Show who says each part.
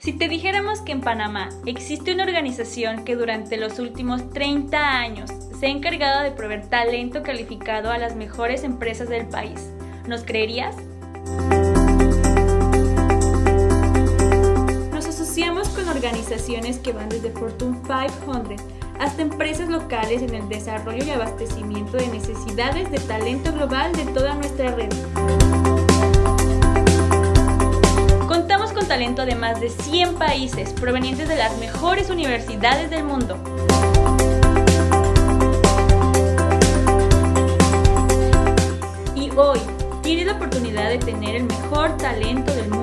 Speaker 1: Si te dijéramos que en Panamá existe una organización que durante los últimos 30 años se ha encargado de proveer talento calificado a las mejores empresas del país, ¿nos creerías? Nos asociamos con organizaciones que van desde Fortune 500 hasta empresas locales en el desarrollo y abastecimiento de necesidades de talento global de toda nuestra de más de 100 países provenientes de las mejores universidades del mundo. Y hoy tienes la oportunidad de tener el mejor talento del mundo